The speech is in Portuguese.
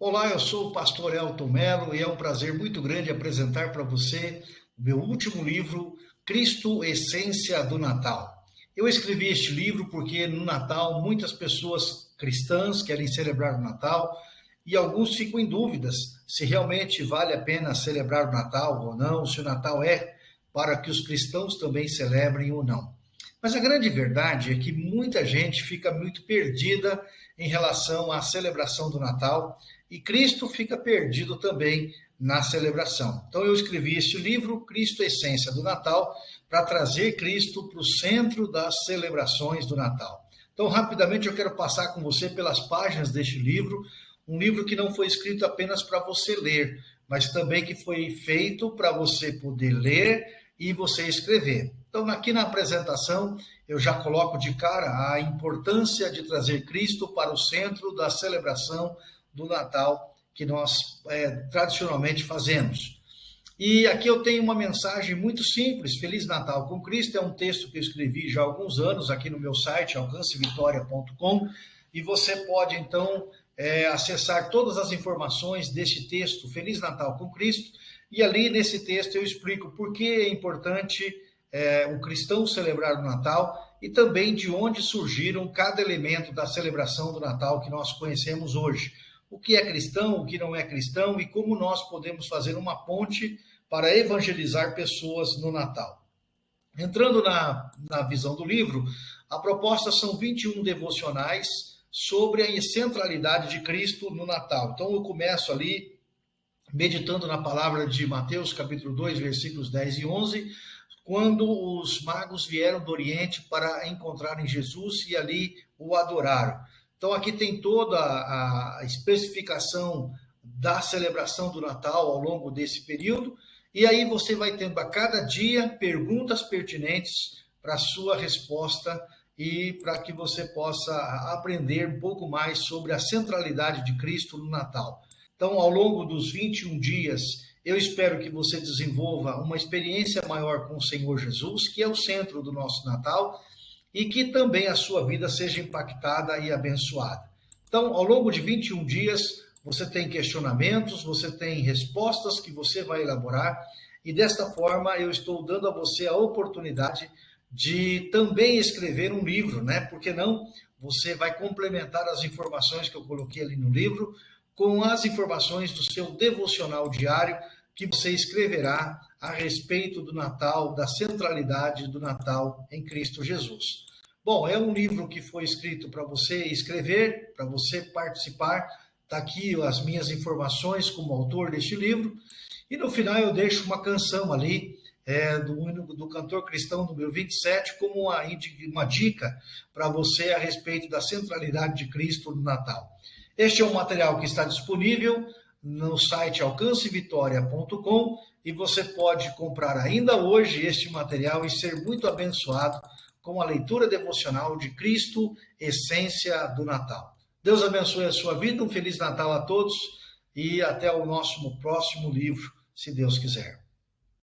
Olá, eu sou o pastor Elton Melo e é um prazer muito grande apresentar para você o meu último livro, Cristo, Essência do Natal. Eu escrevi este livro porque no Natal muitas pessoas cristãs querem celebrar o Natal e alguns ficam em dúvidas se realmente vale a pena celebrar o Natal ou não, se o Natal é para que os cristãos também celebrem ou não. Mas a grande verdade é que muita gente fica muito perdida em relação à celebração do Natal e Cristo fica perdido também na celebração. Então eu escrevi este livro, Cristo Essência do Natal, para trazer Cristo para o centro das celebrações do Natal. Então, rapidamente eu quero passar com você pelas páginas deste livro, um livro que não foi escrito apenas para você ler, mas também que foi feito para você poder ler e você escrever. Então, aqui na apresentação, eu já coloco de cara a importância de trazer Cristo para o centro da celebração do Natal que nós é, tradicionalmente fazemos. E aqui eu tenho uma mensagem muito simples: Feliz Natal com Cristo. É um texto que eu escrevi já há alguns anos aqui no meu site, alcancevitória.com, e você pode então é, acessar todas as informações deste texto, Feliz Natal com Cristo. E ali nesse texto eu explico por que é importante é, o cristão celebrar o Natal e também de onde surgiram cada elemento da celebração do Natal que nós conhecemos hoje o que é cristão, o que não é cristão e como nós podemos fazer uma ponte para evangelizar pessoas no Natal. Entrando na, na visão do livro, a proposta são 21 devocionais sobre a centralidade de Cristo no Natal. Então eu começo ali meditando na palavra de Mateus, capítulo 2, versículos 10 e 11, quando os magos vieram do Oriente para encontrarem Jesus e ali o adoraram. Então, aqui tem toda a especificação da celebração do Natal ao longo desse período, e aí você vai tendo a cada dia perguntas pertinentes para sua resposta e para que você possa aprender um pouco mais sobre a centralidade de Cristo no Natal. Então, ao longo dos 21 dias, eu espero que você desenvolva uma experiência maior com o Senhor Jesus, que é o centro do nosso Natal, e que também a sua vida seja impactada e abençoada. Então, ao longo de 21 dias, você tem questionamentos, você tem respostas que você vai elaborar, e desta forma eu estou dando a você a oportunidade de também escrever um livro, né? Porque não? Você vai complementar as informações que eu coloquei ali no livro com as informações do seu devocional diário que você escreverá a respeito do Natal, da centralidade do Natal em Cristo Jesus. Bom, é um livro que foi escrito para você escrever, para você participar. Está aqui as minhas informações como autor deste livro. E no final eu deixo uma canção ali é, do, do cantor cristão número 27 como uma, uma dica para você a respeito da centralidade de Cristo no Natal. Este é um material que está disponível no site alcancevitória.com e você pode comprar ainda hoje este material e ser muito abençoado com a leitura devocional de Cristo, essência do Natal. Deus abençoe a sua vida, um feliz Natal a todos e até o nosso próximo livro, se Deus quiser.